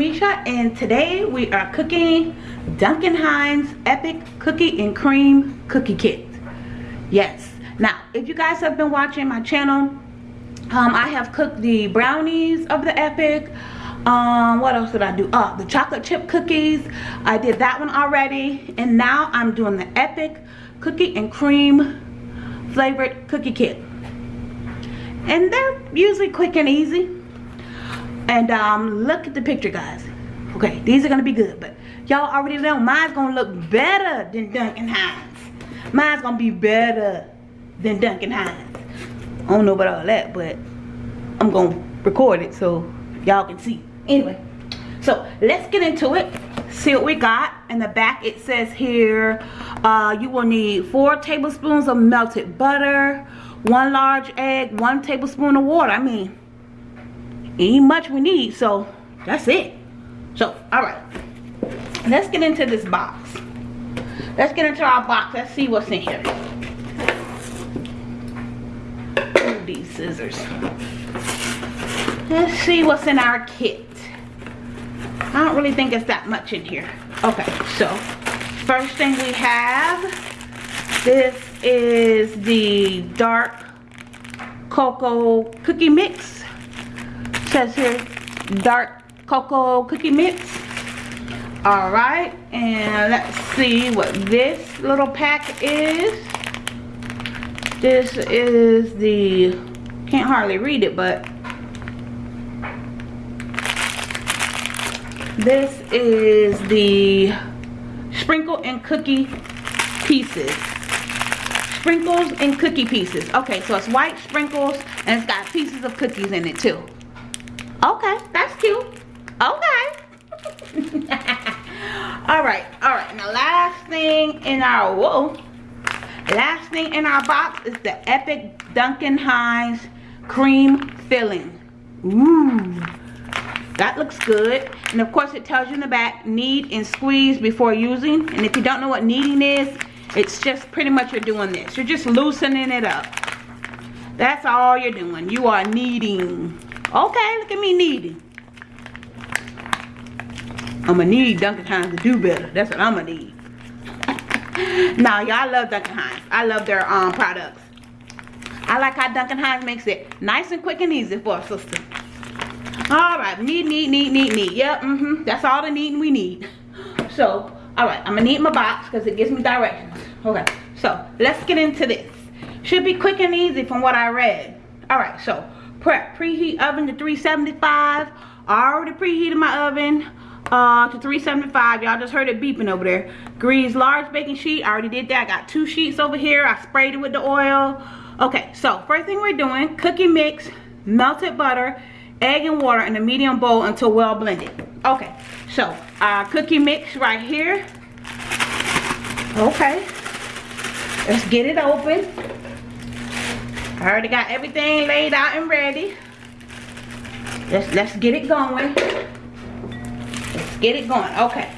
it's Arika Misha and today we are cooking Duncan Hines Epic Cookie and Cream Cookie Kit. Yes. Now, if you guys have been watching my channel, um, I have cooked the brownies of the Epic. Um, what else did I do? Oh, the chocolate chip cookies. I did that one already. And now I'm doing the Epic Cookie and Cream flavored cookie kit. And they're usually quick and easy and um, look at the picture, guys. Okay, these are gonna be good, but y'all already know mine's gonna look better than Duncan Hines. Mine's gonna be better than Duncan Hines. I don't know about all that, but I'm gonna record it so y'all can see. Anyway, so let's get into it. See what we got. In the back it says here, uh, you will need four tablespoons of melted butter, one large egg, one tablespoon of water. I mean, ain't much we need so that's it. So all right. Let's get into this box. Let's get into our box. Let's see what's in here. Ooh, these scissors. Let's see what's in our kit. I don't really think it's that much in here. Okay so first thing we have this is the dark cocoa cookie mix says here dark cocoa cookie mix. All right and let's see what this little pack is. This is the can't hardly read it but this is the sprinkle and cookie pieces. Sprinkles and cookie pieces. Okay so it's white sprinkles and it's got pieces of cookies in it too Okay, that's cute. Okay. all right, all right. Now, last thing in our whoa, last thing in our box is the Epic Duncan Hines cream filling. Ooh, that looks good. And of course, it tells you in the back, knead and squeeze before using. And if you don't know what kneading is, it's just pretty much you're doing this. You're just loosening it up. That's all you're doing. You are kneading. Okay, look at me needing. I'm gonna need Duncan Hines to do better. That's what I'm gonna need. now, y'all love Duncan Hines. I love their um products. I like how Duncan Hines makes it nice and quick and easy for a sister. All right, need, need, need, need, need. Yep, mm-hmm. That's all the needing we need. So, all right, I'm gonna need my box because it gives me directions. Okay, so let's get into this. Should be quick and easy from what I read. All right, so prep preheat oven to 375 I already preheated my oven uh, to 375 y'all just heard it beeping over there. Grease large baking sheet. I already did that. I got two sheets over here. I sprayed it with the oil. Okay so first thing we're doing cookie mix melted butter egg and water in a medium bowl until well blended. Okay so our cookie mix right here. Okay let's get it open I already got everything laid out and ready. Let's let's get it going. Let's get it going. Okay.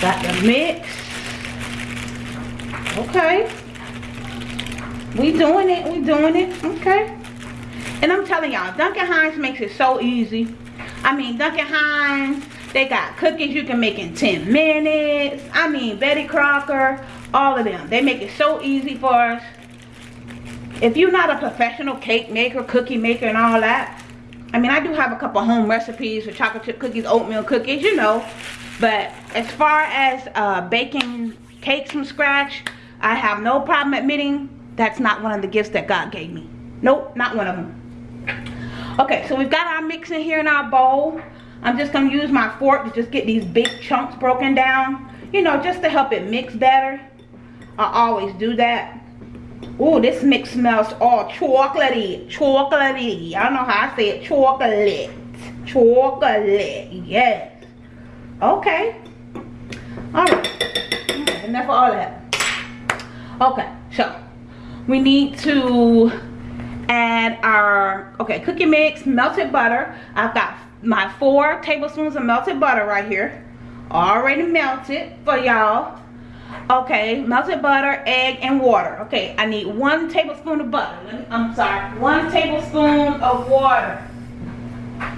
Got the mix. Okay. We doing it. We doing it. Okay. And I'm telling y'all, Duncan Hines makes it so easy. I mean, Duncan Hines, they got cookies you can make in 10 minutes. I mean, Betty Crocker, all of them. They make it so easy for us if you're not a professional cake maker, cookie maker, and all that, I mean, I do have a couple home recipes for chocolate chip cookies, oatmeal cookies, you know. But as far as uh, baking cakes from scratch, I have no problem admitting that's not one of the gifts that God gave me. Nope, not one of them. Okay, so we've got our mix in here in our bowl. I'm just going to use my fork to just get these big chunks broken down. You know, just to help it mix better. I always do that. Oh, this mix smells all chocolatey. Chocolatey. I don't know how I say it. Chocolate. Chocolate. Yes. Okay. Alright. enough of all that. Okay, so we need to add our okay cookie mix melted butter i've got my four tablespoons of melted butter right here already melted for y'all okay melted butter egg and water okay i need one tablespoon of butter i'm sorry one tablespoon of water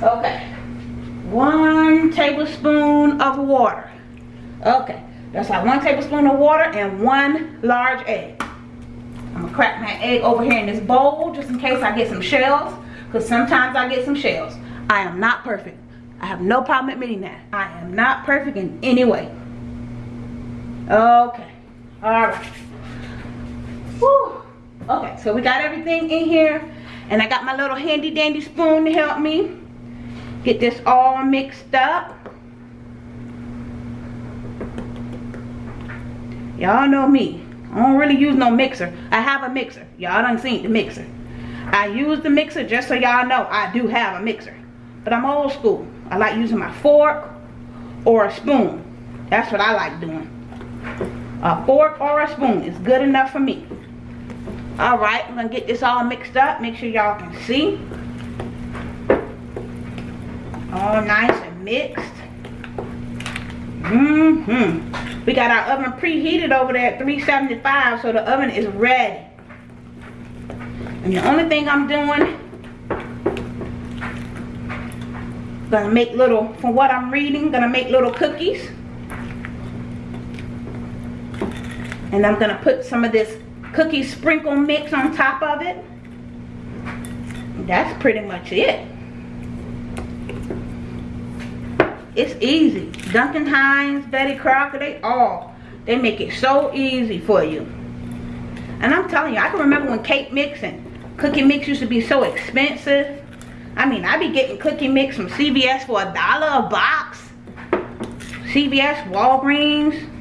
okay one tablespoon of water. Okay, that's like one tablespoon of water and one large egg. I'm gonna crack my egg over here in this bowl just in case I get some shells. Because sometimes I get some shells. I am not perfect. I have no problem admitting that. I am not perfect in any way. Okay. Alright. Whew. Okay, so we got everything in here. And I got my little handy dandy spoon to help me get this all mixed up. Y'all know me. I don't really use no mixer. I have a mixer. Y'all done seen the mixer. I use the mixer just so y'all know I do have a mixer. But I'm old school. I like using my fork or a spoon. That's what I like doing. A fork or a spoon is good enough for me. Alright, I'm going to get this all mixed up. Make sure y'all can see. All nice and mixed. Mm-hmm. We got our oven preheated over there at 375 so the oven is ready. And the only thing I'm doing gonna make little from what I'm reading gonna make little cookies and I'm gonna put some of this cookie sprinkle mix on top of it. That's pretty much it. It's easy. Duncan Hines Betty Crocker they all they make it so easy for you. And I'm telling you I can remember when cake mix and cookie mix used to be so expensive. I mean, I be getting cookie mix from CVS for a dollar a box. CVS, Walgreens,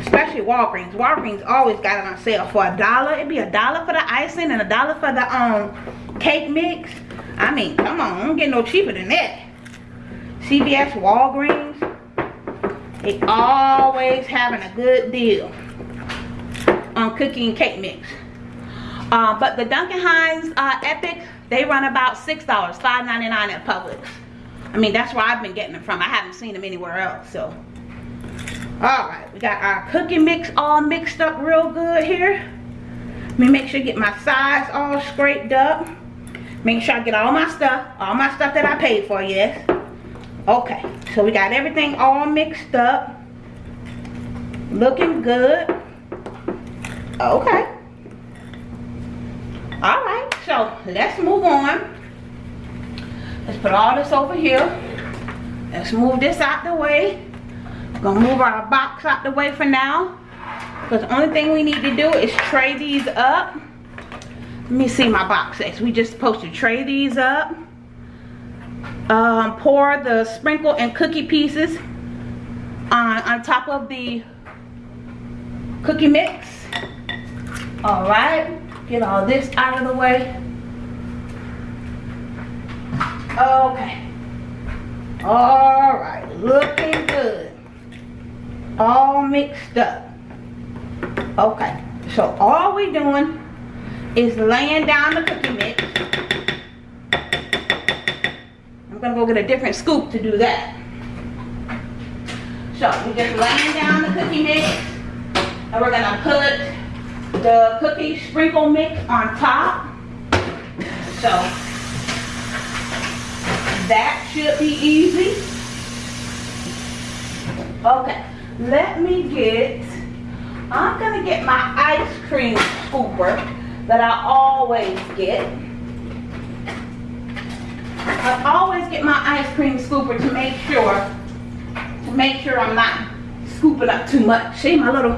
especially Walgreens. Walgreens always got it on sale for a dollar. It'd be a dollar for the icing and a dollar for the um cake mix. I mean, come on, I don't get no cheaper than that. CVS, Walgreens, they always having a good deal on cookie and cake mix. Uh, but the Duncan Hines uh, Epic they run about $6, $5.99 at Publix. I mean, that's where I've been getting them from. I haven't seen them anywhere else, so. Alright, we got our cookie mix all mixed up real good here. Let me make sure I get my sides all scraped up. Make sure I get all my stuff, all my stuff that I paid for, yes. Okay, so we got everything all mixed up. Looking good. Okay. Alright so let's move on let's put all this over here let's move this out the way gonna move our box out the way for now because the only thing we need to do is tray these up let me see my box says we just supposed to tray these up um, pour the sprinkle and cookie pieces on, on top of the cookie mix all right get all this out of the way. Okay. All right, looking good. All mixed up. Okay, so all we're doing is laying down the cookie mix. I'm gonna go get a different scoop to do that. So we're just laying down the cookie mix and we're gonna put the cookie sprinkle mix on top. So that should be easy. Okay, let me get, I'm gonna get my ice cream scooper that I always get. I always get my ice cream scooper to make sure, to make sure I'm not scooping up too much. See my little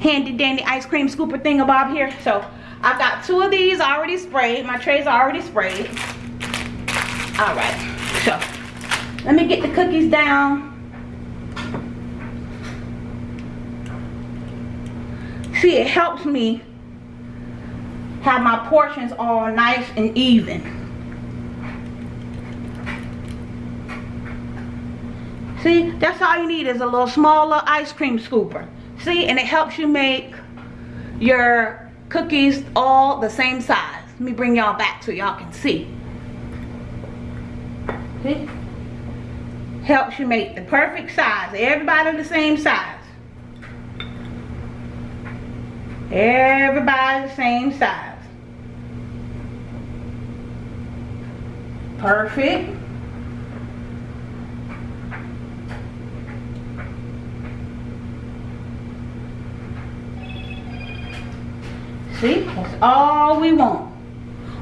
handy dandy ice cream scooper thing thingamabob here. So I've got two of these already sprayed. My trays are already sprayed. All right, so let me get the cookies down. See, it helps me have my portions all nice and even. See, that's all you need is a little smaller ice cream scooper. See, and it helps you make your cookies all the same size. Let me bring y'all back so y'all can see. See? Helps you make the perfect size. Everybody the same size. Everybody the same size. Perfect. See, that's all we want.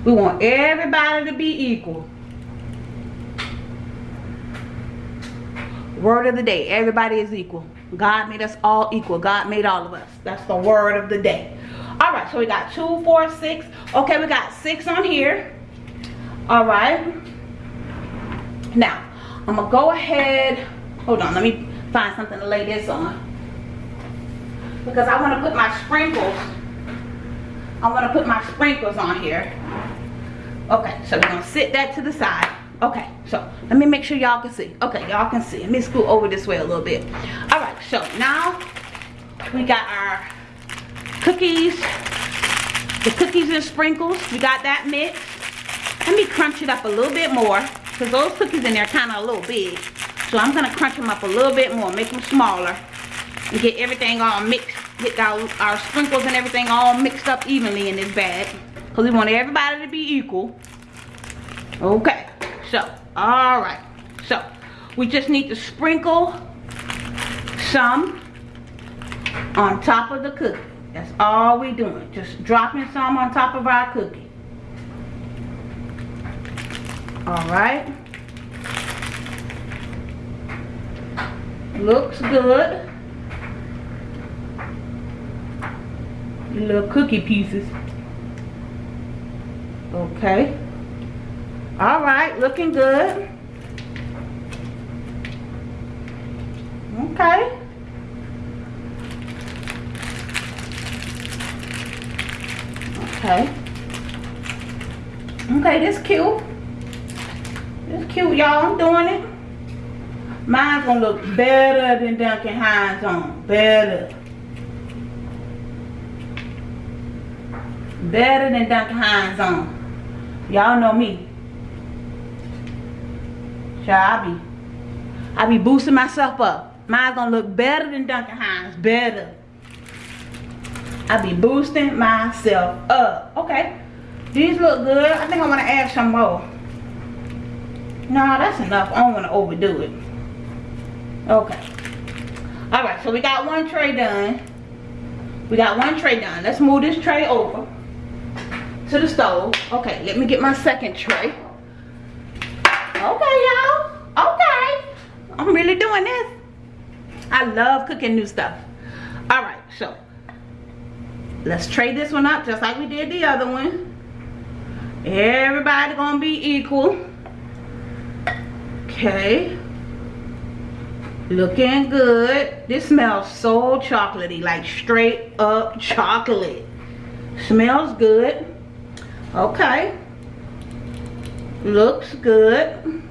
We want everybody to be equal. Word of the day, everybody is equal. God made us all equal. God made all of us. That's the word of the day. All right, so we got two, four, six. Okay, we got six on here. All right. Now, I'm gonna go ahead. Hold on, let me find something to lay this on. Because I wanna put my sprinkles. I wanna put my sprinkles on here. Okay, so we're gonna sit that to the side. Okay, so let me make sure y'all can see. Okay, y'all can see. Let me scoot over this way a little bit. All right, so now we got our cookies, the cookies and sprinkles. We got that mixed. Let me crunch it up a little bit more because those cookies in there kind of a little big. So I'm gonna crunch them up a little bit more, make them smaller, and get everything all mixed, get our, our sprinkles and everything all mixed up evenly in this bag. Because we want everybody to be equal. Okay, so, all right. So, we just need to sprinkle some on top of the cookie. That's all we doing. Just dropping some on top of our cookie. All right. Looks good. Little cookie pieces. Okay. All right, looking good. Okay. Okay. Okay, this cute. This cute, y'all. I'm doing it. Mine's gonna look better than Duncan Hines on. Better. Better than Duncan Hines on. Y'all know me. I be, I be boosting myself up. Mine's gonna look better than Duncan Hines. Better. I be boosting myself up. Okay. These look good. I think I want to add some more. No, that's enough. I don't want to overdo it. Okay. Alright, so we got one tray done. We got one tray done. Let's move this tray over to the stove. Okay, let me get my second tray. Okay, y'all. Okay. I'm really doing this. I love cooking new stuff. Alright, so let's trade this one up just like we did the other one everybody gonna be equal okay looking good this smells so chocolatey like straight up chocolate smells good okay looks good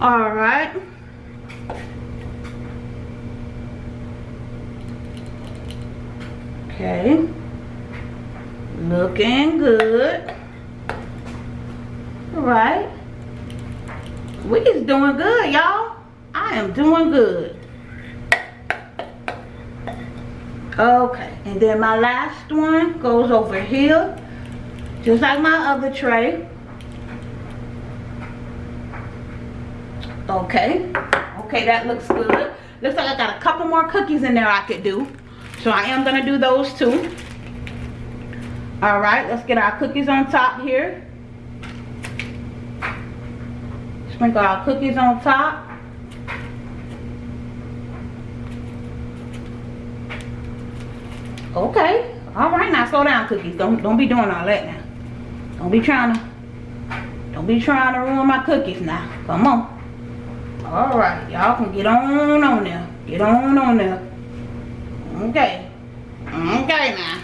all right Okay. Looking good. All right. We is doing good, y'all. I am doing good. Okay. And then my last one goes over here. Just like my other tray. Okay. Okay, that looks good. Looks like I got a couple more cookies in there I could do. So I am to do those too Alright, let's get our cookies on top here. Sprinkle our cookies on top. Okay. Alright, now slow down cookies. Don't don't be doing all that now. Don't be trying to don't be trying to ruin my cookies now. Come on. Alright, y'all can get on on there. Get on on there. Okay. Okay now.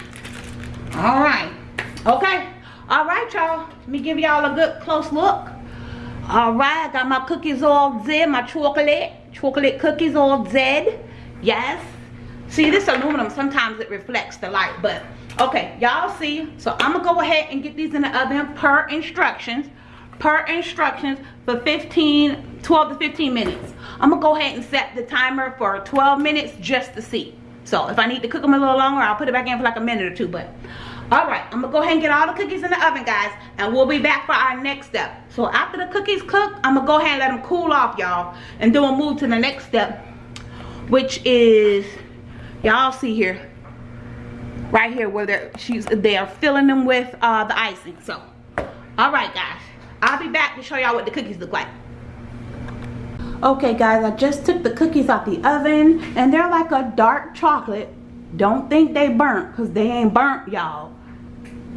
All right. Okay. All right, y'all. Let me give y'all a good close look. All right. I got my cookies all Z. My chocolate. Chocolate cookies all Z. Yes. See, this aluminum, sometimes it reflects the light. But, okay. Y'all see. So, I'm to go ahead and get these in the oven per instructions. Per instructions for 15, 12 to 15 minutes. I'm to go ahead and set the timer for 12 minutes just to see. So if I need to cook them a little longer, I'll put it back in for like a minute or two. But all right, I'm gonna go ahead and get all the cookies in the oven, guys, and we'll be back for our next step. So after the cookies cook, I'm gonna go ahead and let them cool off, y'all, and then we'll move to the next step, which is y'all see here. right here where they're she's they are filling them with uh, the icing. So, all right, guys, I'll be back to show y'all what the cookies look like. Okay, guys, I just took the cookies out the oven, and they're like a dark chocolate. Don't think they burnt, cause they ain't burnt, y'all.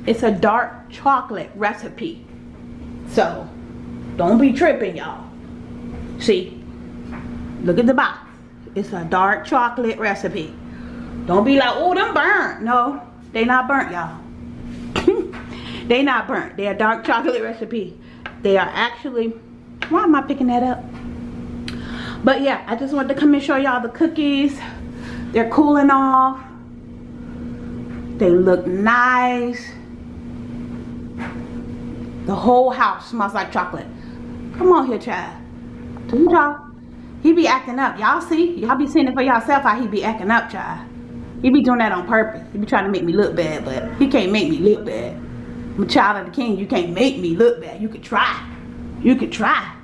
It's a dark chocolate recipe. So, don't be tripping, y'all. See, look at the box. It's a dark chocolate recipe. Don't be like, oh, them burnt. No, they not burnt, y'all. they not burnt. They're a dark chocolate recipe. They are actually, why am I picking that up? But yeah, I just wanted to come and show y'all the cookies. They're cooling off. They look nice. The whole house smells like chocolate. Come on here, child. Do y'all? He be acting up. Y'all see? Y'all be seeing it for yourself how he be acting up, child. He be doing that on purpose. He be trying to make me look bad, but he can't make me look bad. I'm a child of the king. You can't make me look bad. You could try. You could try.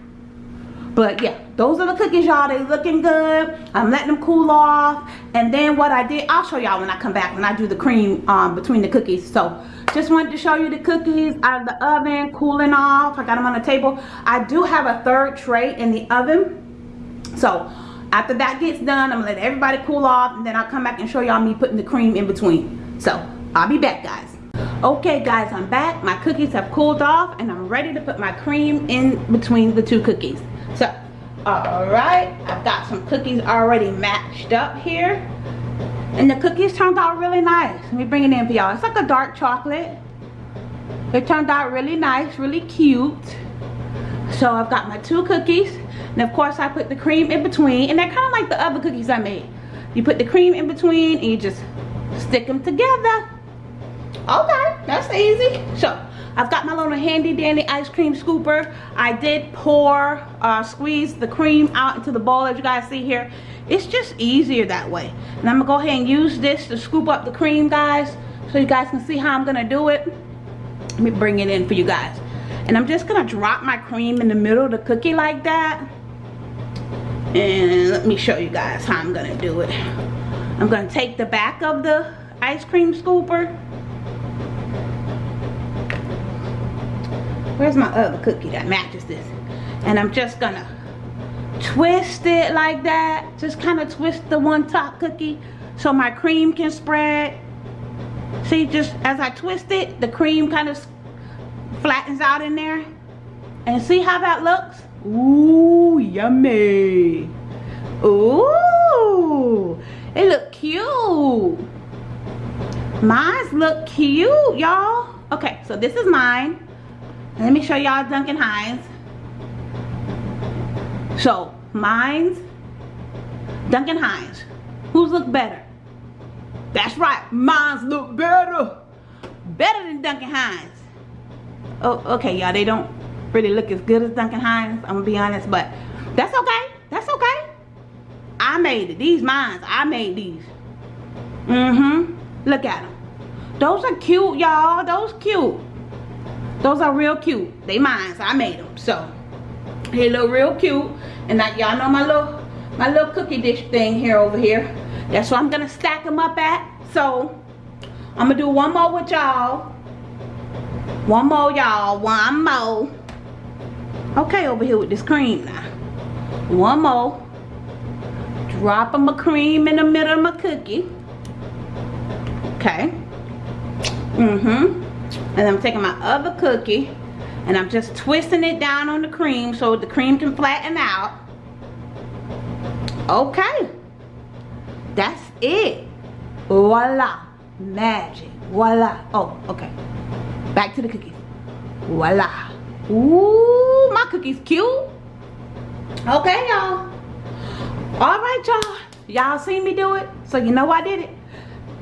But yeah, those are the cookies, y'all. They looking good. I'm letting them cool off. And then what I did, I'll show y'all when I come back, when I do the cream um, between the cookies. So just wanted to show you the cookies out of the oven, cooling off. I got them on the table. I do have a third tray in the oven. So after that gets done, I'm gonna let everybody cool off and then I'll come back and show y'all me putting the cream in between. So I'll be back guys. Okay guys, I'm back. My cookies have cooled off and I'm ready to put my cream in between the two cookies. So, alright, I've got some cookies already matched up here. And the cookies turned out really nice. Let me bring it in for y'all. It's like a dark chocolate. It turned out really nice, really cute. So I've got my two cookies. And of course I put the cream in between. And they're kind of like the other cookies I made. You put the cream in between and you just stick them together. Okay, that's easy. So I've got my little handy dandy ice cream scooper. I did pour, uh, squeeze the cream out into the bowl as you guys see here. It's just easier that way. And I'm gonna go ahead and use this to scoop up the cream guys so you guys can see how I'm gonna do it. Let me bring it in for you guys. And I'm just gonna drop my cream in the middle of the cookie like that. And let me show you guys how I'm gonna do it. I'm gonna take the back of the ice cream scooper where's my other cookie that matches this? And I'm just gonna twist it like that. Just kind of twist the one top cookie so my cream can spread. See just as I twist it the cream kind of flattens out in there. And see how that looks? Ooh yummy. Ooh it look cute. Mine's look cute y'all. Okay so this is mine let me show y'all Duncan Hines. So, mine's Duncan Hines. Who's look better? That's right, mine's look better. Better than Duncan Hines. Oh, okay, y'all, they don't really look as good as Duncan Hines, I'm gonna be honest, but that's okay. That's okay. I made it. These mines, I made these. Mm-hmm. Look at them. Those are cute, y'all. Those cute. Those are real cute. They mine, so I made them. So, they look real cute. And like y'all know my little, my little cookie dish thing here over here. That's what I'm gonna stack them up at. So, I'm gonna do one more with y'all. One more, y'all. One more. Okay, over here with this cream now. One more. Dropping my cream in the middle of my cookie. Okay. Mm-hmm and I'm taking my other cookie and I'm just twisting it down on the cream so the cream can flatten out. Okay. That's it. Voila. Magic. Voila. Oh okay. Back to the cookies voila. Ooh, my cookies cute. Okay y'all. All right y'all. Y'all seen me do it? So you know I did it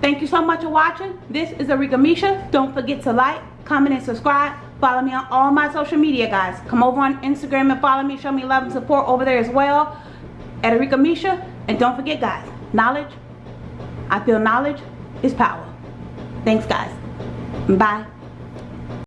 Thank you so much for watching. This is Arika Misha. Don't forget to like, comment, and subscribe. Follow me on all my social media, guys. Come over on Instagram and follow me. Show me love and support over there as well. At Arika Misha. And don't forget, guys, knowledge, I feel knowledge is power. Thanks, guys. Bye.